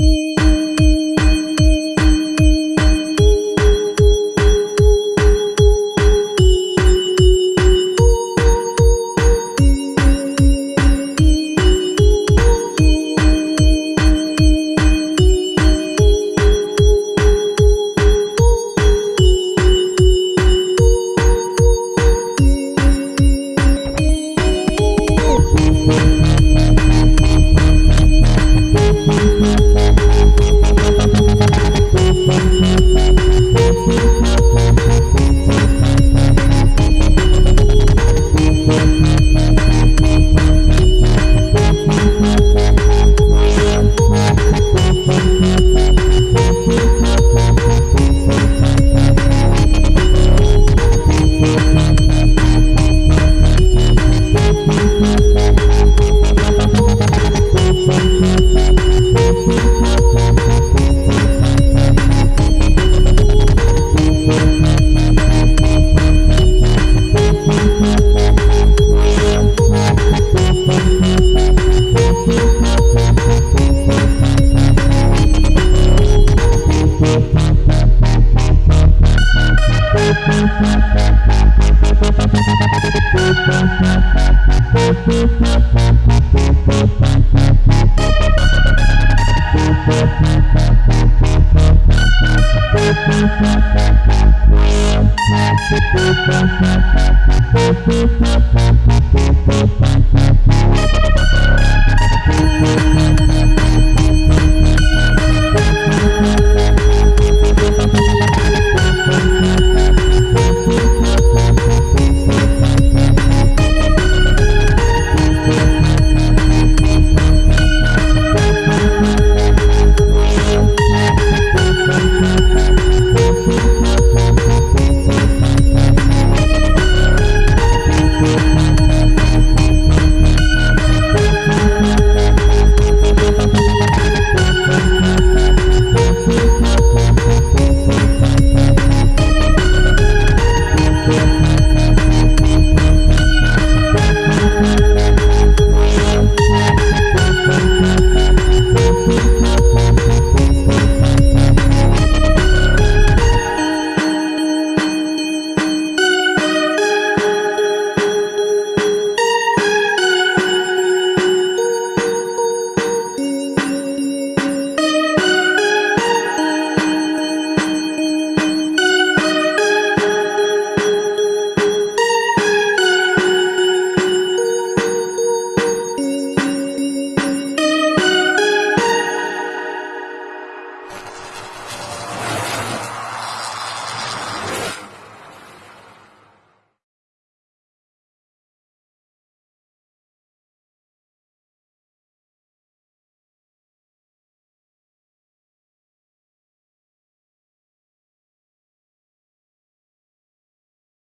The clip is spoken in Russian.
Yay!